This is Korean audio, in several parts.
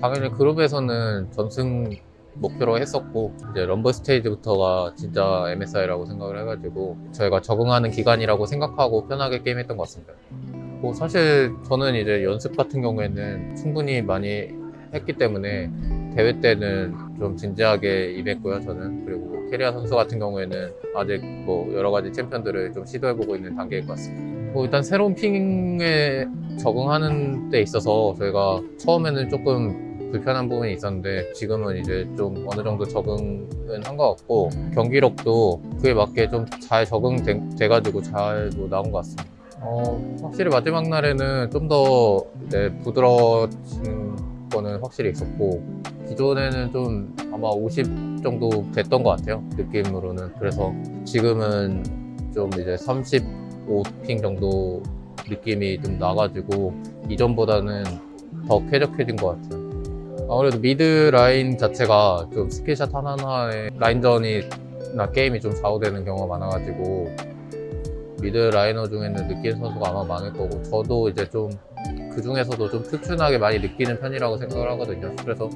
당연히 그룹에서는 전승 목표로 했었고 이제 Rumble Stage부터가 진짜 MSI라고 생각을 해가지고 저희가 적응하는 기간이라고 생각하고 편하게 게임했던 것 같습니다. 뭐 사실 저는 이제 연습 같은 경우에는 충분히 많이 했기 때문에 대회 때는 좀 진지하게 임했고요 저는 그리고 캐리아 선수 같은 경우에는 아직 뭐 여러 가지 챔피언들을 좀 시도해보고 있는 단계인 것 같습니다. 뭐 일단 새로운 ping에 적응하는 데 있어서 저희가 처음에는 조금 불편한 부분이 있었는데 지금은 이제 좀 어느 정도 적응은 한 것 같고 경기력도 그에 맞게 좀 잘 적응돼가지고 잘뭐 나온 것 같습니다. 어, 확실히 마지막 날에는 좀 더 부드러워진 거는 확실히 있었고 기존에는 좀 아마 50 정도 됐던 것 같아요 느낌으로는 그래서 지금은 좀 이제 35ping 정도 느낌이 좀 나가지고 이전보다는 더 쾌적해진 것 같아요. 아무래도 mid 라인 자체가 좀 skill shot 하나하나에 라인전이나 게임이 좀 좌우되는 경우가 많아가지고 mid laner 중에는 느끼는 선수가 아마 많을 거고 저도 이제 좀 그 중에서도 좀 특출나게 많이 느끼는 편이라고 생각을 하거든요. 그래서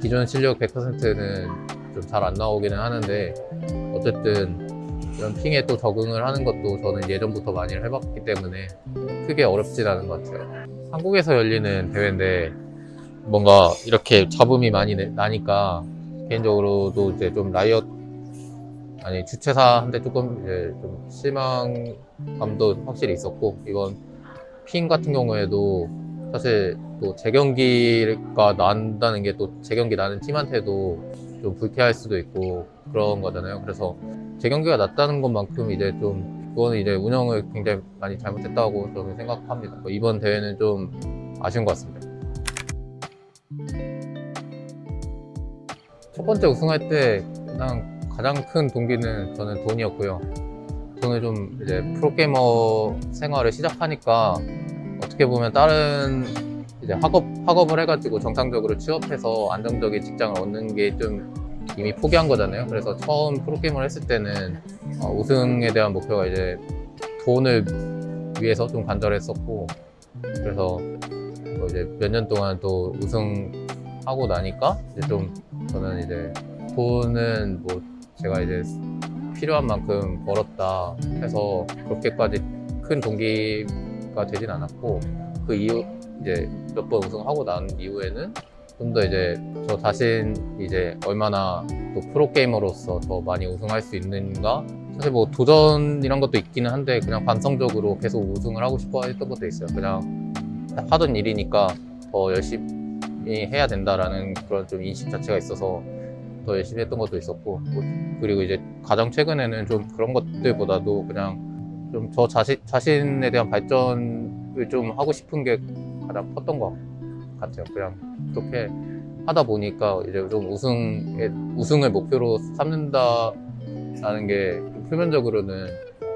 기존 실력 100%는 좀 잘 안 나오기는 하는데 어쨌든 이런 핑에 또 적응을 하는 것도 저는 예전부터 많이 해봤기 때문에 크게 어렵진 않은 것 같아요. 한국에서 열리는 대회인데 뭔가 이렇게 잡음이 많이 내- 나니까 개인적으로도 이제 좀 라이엇 아니 주최사한테 조금 이제 좀 실망감도 확실히 있었고 이번 핑 같은 경우에도 사실 또 재경기가 난다는 게 또 재경기 나는 팀한테도 좀 불쾌할 수도 있고 그런 거잖아요. 그래서 재경기가 났다는 것만큼 이제 좀 그거는 이제 운영을 굉장히 많이 잘못했다고 저는 생각합니다. 뭐 이번 대회는 좀 아쉬운 것 같습니다. 첫 번째 우승할 때 그냥 가장 큰 동기는 저는 돈이었고요. 돈을 좀 이제 프로게이머 생활을 시작하니까 어떻게 보면 다른 이제 학업 학업을 해가지고 정상적으로 취업해서 안정적인 직장을 얻는 게 좀 이미 포기한 거잖아요. 그래서 처음 프로게이머를 했을 때는 어, 우승에 대한 목표가 이제 돈을 위해서 좀 간절했었고 그래서 뭐 이제 몇 년 동안 또 우승하고 나니까 이제 좀 저는 이제 돈은 뭐 제가 이제 필요한 만큼 벌었다 해서 그렇게까지 큰 동기가 되진 않았고 그 이후 이제 몇 번 우승하고 난 이후에는 좀 더 이제 저 자신 이제 얼마나 또 프로게이머로서 더 많이 우승할 수 있는가? 사실 뭐 도전 이런 것도 있기는 한데 그냥 반성적으로 계속 우승을 하고 싶어 했던 것도 있어요. 그냥 하던 일이니까 더 열심히 해야 된다라는 그런 좀 인식 자체가 있어서 더 열심히 했던 것도 있었고 뭐 그리고 이제 가장 최근에는 좀 그런 것들보다도 그냥 좀 저 자신, 자신에 대한 발전을 좀 하고 싶은 게 가장 컸던 것 같아요. 그냥 그렇게 하다 보니까 이제 좀 우승에, 우승을 목표로 삼는다라는 게 표면적으로는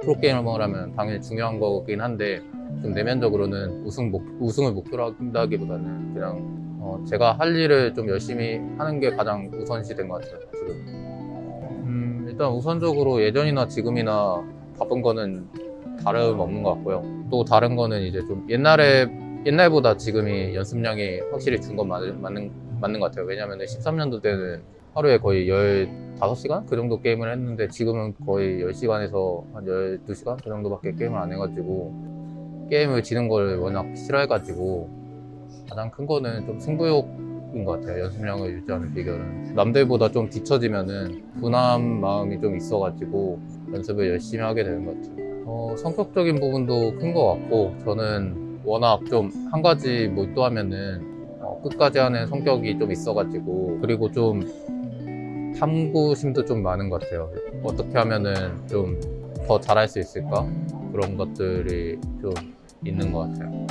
프로게이머라면 당연히 중요한 거긴 한데 좀 내면적으로는 우승 목, 우승을 목표로 한다기보다는 그냥 어, 제가 할 일을 좀 열심히 하는 게 가장 우선시 된 것 같아요. 지금. 음, 일단 우선적으로 예전이나 지금이나 바쁜 거는 다름 없는 것 같고요. 또 다른 거는 이제 좀 옛날에 옛날보다 지금이 연습량이 확실히 준 건 맞는, 맞는, 것 같아요. 왜냐면 13년도 때는 하루에 거의 15시간? 그 정도 게임을 했는데 지금은 거의 10시간에서 한 12시간? 그 정도밖에 게임을 안 해가지고 게임을 지는 걸 워낙 싫어해가지고 가장 큰 거는 좀 승부욕인 것 같아요. 연습량을 유지하는 비결은. 남들보다 좀 뒤처지면은 분한 마음이 좀 있어가지고 연습을 열심히 하게 되는 것 같아요. 어, 성격적인 부분도 큰 것 같고 저는 워낙 좀 한 가지 몰두하면은 어, 끝까지 하는 성격이 좀 있어가지고 그리고 좀 탐구심도 좀 많은 것 같아요. 어떻게 하면은 좀 더 잘할 수 있을까 그런 것들이 좀 있는 것 같아요.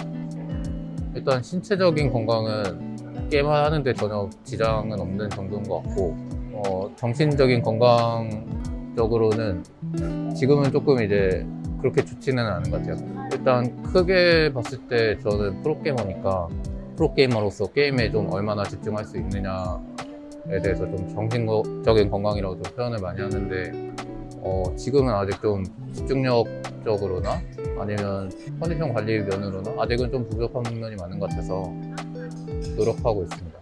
일단 신체적인 건강은 게임 하는데 전혀 지장은 없는 정도인 것 같고 어, 정신적인 건강적으로는 지금은 조금 이제 그렇게 좋지는 않은 것 같아요. 일단 크게 봤을 때 저는 프로게이머니까 프로게이머로서 게임에 좀 얼마나 집중할 수 있느냐에 대해서 좀 정신적인 건강이라고 좀 표현을 많이 하는데 어, 지금은 아직 좀 집중력적으로나 아니면 컨디션 관리 면으로나 아직은 좀 부족한 면이 많은 것 같아서 노력하고 있습니다.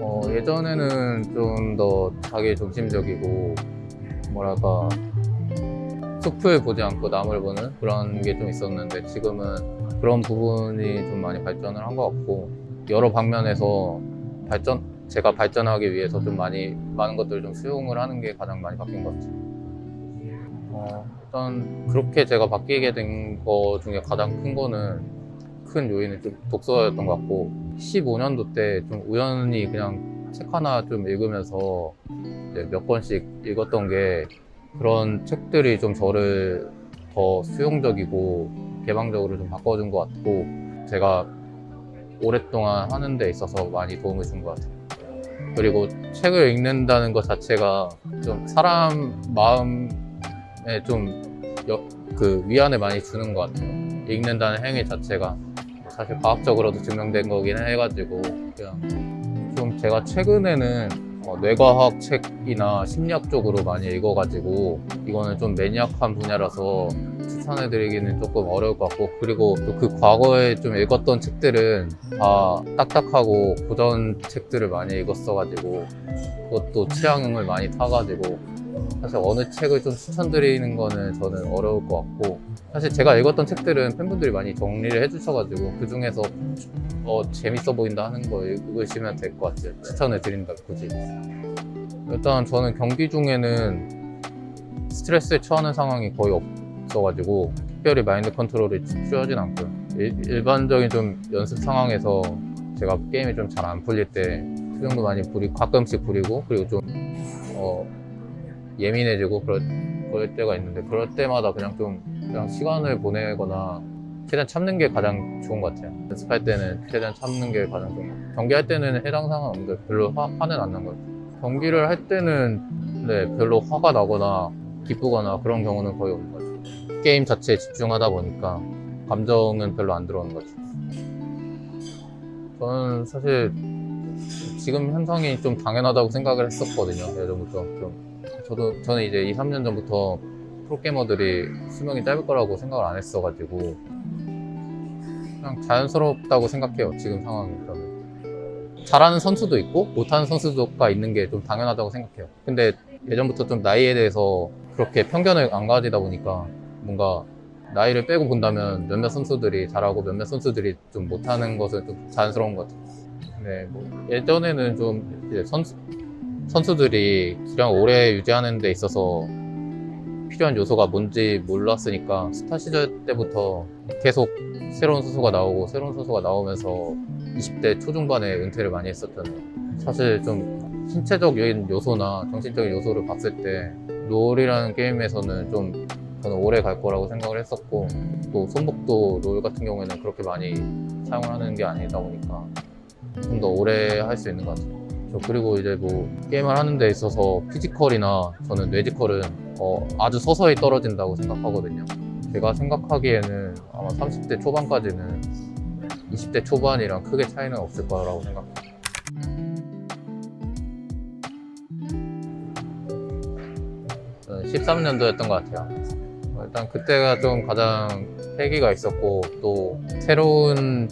어, 예전에는 좀 더 자기 중심적이고 뭐랄까 숲을 보지 않고 남을 보는 그런 게 좀 있었는데 지금은 그런 부분이 좀 많이 발전을 한 것 같고 여러 방면에서 발전 제가 발전하기 위해서 좀 많이 많은 것들을 좀 수용을 하는 게 가장 많이 바뀐 것 같아요. 어, 일단 그렇게 제가 바뀌게 된 거 중에 가장 큰 거는 큰 요인은 좀 독서였던 것 같고 15년도 때 좀 우연히 그냥 책 하나 좀 읽으면서 몇 권씩 읽었던 게 그런 책들이 좀 저를 더 수용적이고 개방적으로 좀 바꿔준 것 같고 제가 오랫동안 하는 데 있어서 많이 도움을 준 것 같아요. 그리고 책을 읽는다는 것 자체가 좀 사람 마음에 좀 그 위안을 많이 주는 것 같아요. 읽는다는 행위 자체가 사실 과학적으로도 증명된 거긴 해가지고 그냥 좀 제가 최근에는 어, 뇌과학 책이나 심리학 쪽으로 많이 읽어가지고 이거는 좀 매니악한 분야라서 추천해드리기는 조금 어려울 것 같고 그리고 또그 과거에 좀 읽었던 책들은 다 딱딱하고 고전 책들을 많이 읽었어가지고 그것도 취향을 많이 타가지고 사실 어느 책을 좀 추천드리는 거는 저는 어려울 것 같고 사실 제가 읽었던 책들은 팬분들이 많이 정리를 해주셔가지고 그 중에서 어, 재밌어 보인다 하는 거 읽으시면 될 것 같아요. 추천을 드린다 굳이. 일단 저는 경기 중에는 스트레스에 처하는 상황이 거의 없어가지고 특별히 마인드 컨트롤이 필요하진 않고요. 일, 일반적인 좀 연습 상황에서 제가 게임이 좀 잘 안 풀릴 때 표정도 많이 부리 가끔씩 부리고 그리고 좀 어, 예민해지고 그럴, 그럴 때가 있는데 그럴 때마다 그냥 좀 그냥 시간을 보내거나 최대한 참는 게 가장 좋은 것 같아요. 연습할 때는 최대한 참는 게 가장 좋은 것 같아요. 경기할 때는 해당 상황 없는데 별로 화, 화는 안 난 것 같아요. 경기를 할 때는 네, 별로 화가 나거나 기쁘거나 그런 경우는 거의 없는 것 같아요. 게임 자체에 집중하다 보니까 감정은 별로 안 들어오는 것 같아요. 저는 사실 지금 현상이 좀 당연하다고 생각을 했었거든요. 예전부터 좀 저도 저는 이제 2, 3년 전부터 프로게이머들이 수명이 짧을 거라고 생각을 안 했어가지고 그냥 자연스럽다고 생각해요 지금 저는 잘하는 선수도 있고 못하는 선수가 있는 게 좀 당연하다고 생각해요. 근데 예전부터 좀 나이에 대해서 그렇게 편견을 안 가지다 보니까 뭔가 나이를 빼고 본다면 몇몇 선수들이 잘하고 몇몇 선수들이 좀 못하는 것은 좀 자연스러운 것 같아요. 네, 뭐 예전에는 좀 이제 선수, 선수들이 기량을 오래 유지하는 데 있어서 필요한 요소가 뭔지 몰랐으니까 스타 시절 때부터 계속 새로운 선수가 나오고 새로운 선수가 나오면서 20대 초중반에 은퇴를 많이 했었잖아요 사실 좀 신체적인 요소나 정신적인 요소를 봤을 때 롤이라는 게임에서는 좀 저는 오래 갈 거라고 생각을 했었고 또 손목도 롤 같은 경우에는 그렇게 많이 사용을 하는 게 아니다 보니까 좀 더 오래 할 수 있는 것 같아요. 저 그리고 이제 뭐 게임을 하는 데 있어서 피지컬이나 저는 뇌지컬은 어, 아주 서서히 떨어진다고 생각하거든요. 제가 생각하기에는 아마 30대 초반까지는 20대 초반이랑 크게 차이는 없을 거라고 저는 13년도였던 것 같아요. 어, 일단 그때가 좀 가장 패기가 있었고 또 새로운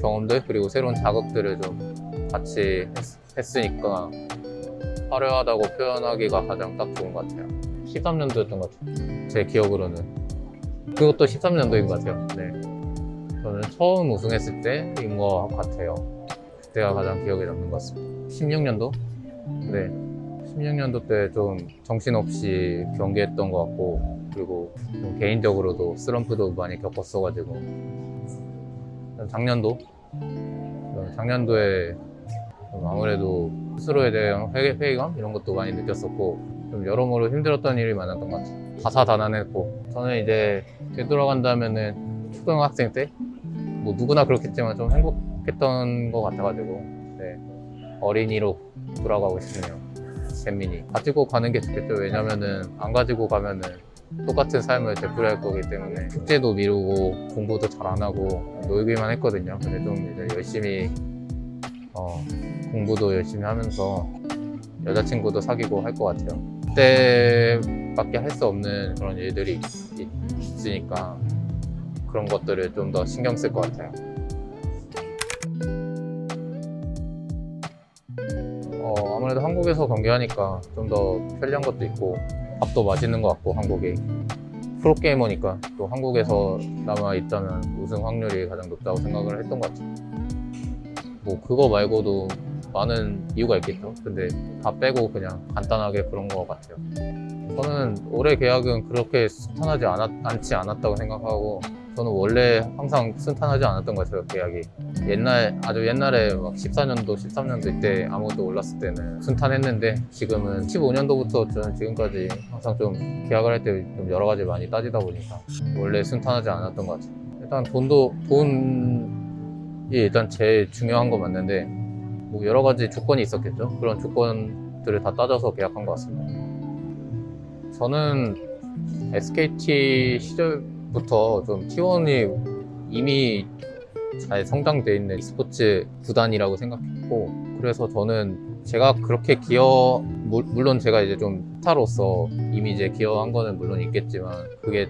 경험들 그리고 새로운 자극들을 좀 같이 했, 으니까 화려하다고 표현하기가 가장 딱 좋은 것 같아요. 13년도였던 것 같아요. 제 기억으로는. 그것도 13년도인 것 같아요. 네. 저는 처음 우승했을 때인 것 같아요. 그때가 가장 기억에 남는 것 같습니다. 16년도? 네. 16년도 때 좀 정신없이 경기했던 것 같고 그리고 좀 개인적으로도 슬럼프도 많이 겪었어가지고. 작년도? 작년도에 좀 아무래도 스스로에 대한 회개, 회의감 이런 것도 많이 느꼈었고 좀 여러모로 힘들었던 일이 많았던 것 같아요. 다사다난했고. 저는 이제 되돌아간다면 은 초등학생 때 뭐 누구나 그렇겠지만 좀 행복했던 것 같아가지고 네, 어린이로 돌아가고 싶네요. 잼민이. 가지고 가는 게 좋겠죠. 왜냐면은 안 가지고 가면은 똑같은 삶을 되풀이할 거기 때문에. 숙제도 미루고 공부도 잘 안 하고 놀기만 했거든요. 근데 좀 이제 열심히 어, 공부도 열심히 하면서 여자친구도 사귀고 할 것 같아요. 그때밖에 할 수 없는 그런 일들이 있, 있으니까 그런 것들을 좀 더 신경 쓸 것 같아요. 한국에서 경기하니까 좀 더 편리한 것도 있고 밥도 맛있는 것 같고 한국이. 프로게이머니까 또 한국에서 남아 있자면 우승 확률이 가장 높다고 생각을 했던 것 같아요. 뭐 그거 말고도 많은 이유가 있겠죠. 근데 다 빼고 그냥 간단하게 그런 것 같아요. 저는 올해 계약은 그렇게 순탄하지 않았, 않지 않았다고 생각하고 저는 원래 항상 순탄하지 않았던 것 같아요 계약이 옛날 아주 옛날에 막 14년도 13년도 때 아무것도 올랐을 때는 순탄했는데 지금은 15년도부터 저는 지금까지 항상 좀 계약을 할 때 좀 여러 가지 많이 따지다 보니까 원래 순탄하지 않았던 것 같아요 일단 돈도 돈 이 일단 제일 중요한 거 맞는데 뭐 여러 가지 조건이 있었겠죠? 그런 조건들을 다 따져서 계약한 것 같습니다. 저는 SKT 시절부터 좀 T1이 이미 잘 성장돼 있는 스포츠 구단이라고 생각했고 그래서 저는 제가 그렇게 기여 물- 물론 제가 이제 좀 스타로서 이미 이제 기여한 거는 물론 있겠지만 그게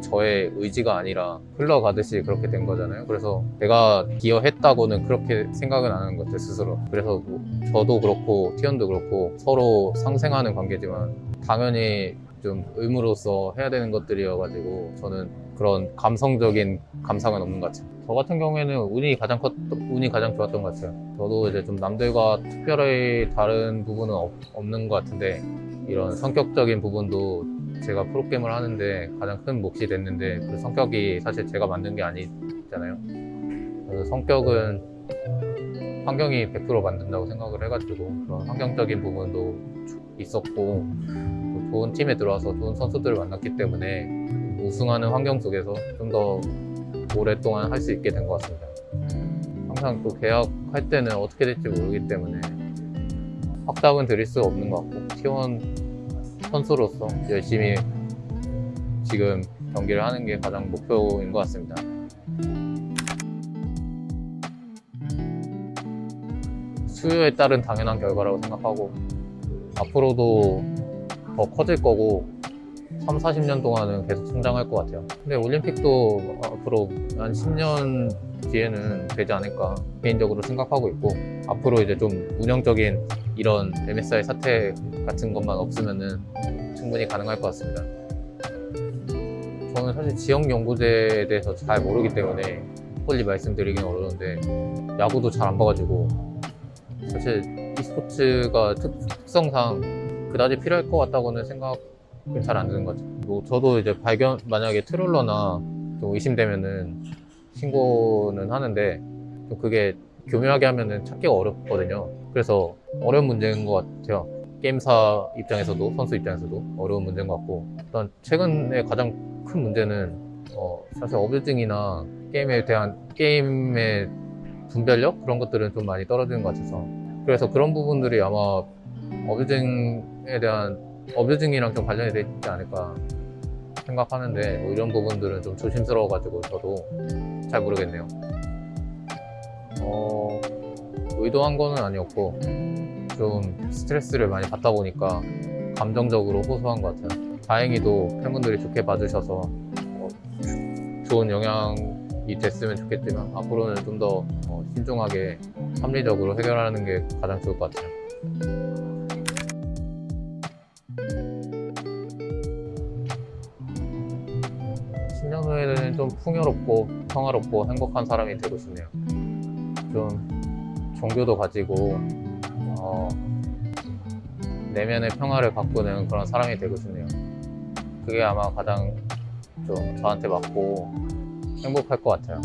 저의 의지가 아니라 흘러가듯이 그렇게 된 거잖아요. 그래서 내가 기여했다고는 그렇게 생각은 안 하는 것 같아요, 스스로. 그래서 뭐 저도 그렇고, 티언도 그렇고, 서로 상생하는 관계지만, 당연히 좀 의무로서 해야 되는 것들이어가지고, 저는 그런 감성적인 감상은 없는 것 같아요. 저 같은 경우에는 운이 가장 컸, 운이 가장 좋았던 것 같아요. 저도 이제 좀 남들과 특별히 다른 부분은 없, 없는 것 같은데, 이런 성격적인 부분도 제가 프로게임을 하는데 가장 큰 몫이 됐는데 그 성격이 사실 제가 만든 게 아니잖아요. 그래서 성격은 환경이 100% 만든다고 생각을 해가지고 그런 환경적인 부분도 있었고 또 좋은 팀에 들어와서 좋은 선수들을 만났기 때문에 우승하는 환경 속에서 좀 더 오랫동안 할 수 있게 된 것 같습니다. 항상 또 계약할 때는 어떻게 될지 모르기 때문에 확답은 드릴 수 없는 것 같고 T1 선수로서 열심히 지금 경기를 하는 게 가장 목표인 것 같습니다. 수요에 따른 당연한 결과라고 생각하고 앞으로도 더 커질 거고 3, 40년 동안은 계속 성장할 것 같아요. 근데 올림픽도 앞으로 한 10년 뒤에는 되지 않을까 개인적으로 생각하고 있고 앞으로 이제 좀 운영적인 이런 MSI 사태 같은 것만 없으면은 충분히 가능할 것 같습니다. 저는 사실 지역 연구제에 대해서 잘 모르기 때문에 빨리 말씀드리긴 어려운데 야구도 잘 안 봐가지고 사실 e스포츠가 특, 특성상 그다지 필요할 것 같다고는 생각은 잘 안 드는 거죠. 뭐 저도 이제 발견 만약에 트롤러나 좀 의심되면은 신고는 하는데 좀 그게 교묘하게 하면은 찾기가 어렵거든요. 그래서 어려운 문제인 것 같아요. 게임사 입장에서도 선수 입장에서도 어려운 문제인 것 같고 일단 최근에 가장 큰 문제는 어, 사실 어뷰징이나 게임에 대한 게임의 분별력 그런 것들은 좀 많이 떨어지는 것 같아서 그래서 그런 부분들이 아마 어뷰징에 대한 어뷰징이랑 좀 관련이 되지 않을까 생각하는데 뭐 이런 부분들은 좀 조심스러워가지고 저도 잘 모르겠네요. 어, 의도한 거는 아니었고 좀 스트레스를 많이 받다 보니까 감정적으로 호소한 것 같아요. 다행히도 팬분들이 좋게 봐주셔서 어, 좋은 영향이 됐으면 좋겠지만 앞으로는 좀더 어, 신중하게 합리적으로 해결하는 게 가장 좋을 것 같아요. 십년 후에는 좀 풍요롭고 평화롭고 행복한 사람이 되고 싶네요. 좀 종교도 가지고 어, 내면의 평화를 가꾸는 그런 사람이 되고 싶네요. 그게 아마 가장 좀 저한테 맞고 행복할 것 같아요.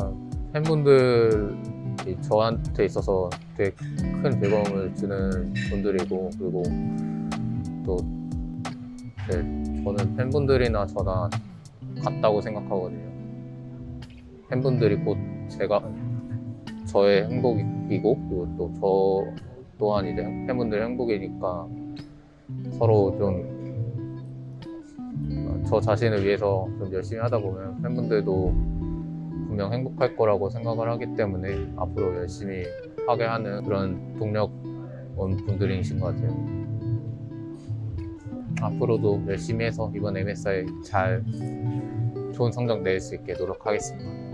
어, 팬분들이 저한테 있어서 되게 큰 즐거움을 주는 분들이고 그리고 또 네, 저는 팬분들이나 저나 같다고 생각하거든요. 팬분들이 곧 제가 저의 행복이고 그리고 또 저 또한 이제 팬분들의 행복이니까 서로 좀 저 자신을 위해서 좀 열심히 하다 보면 팬분들도 분명 행복할 거라고 생각을 하기 때문에 앞으로 열심히 하게 하는 그런 동력 원 분들이신 것 같아요. 앞으로도 열심히 해서 이번 MSI 잘 좋은 성적 낼 수 있게 노력하겠습니다.